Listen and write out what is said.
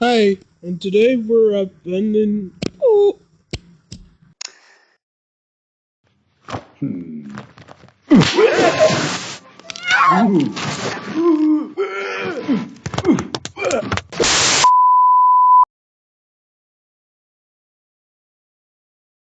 Hi, and today we're upending. Oh, Hmm. Ooh.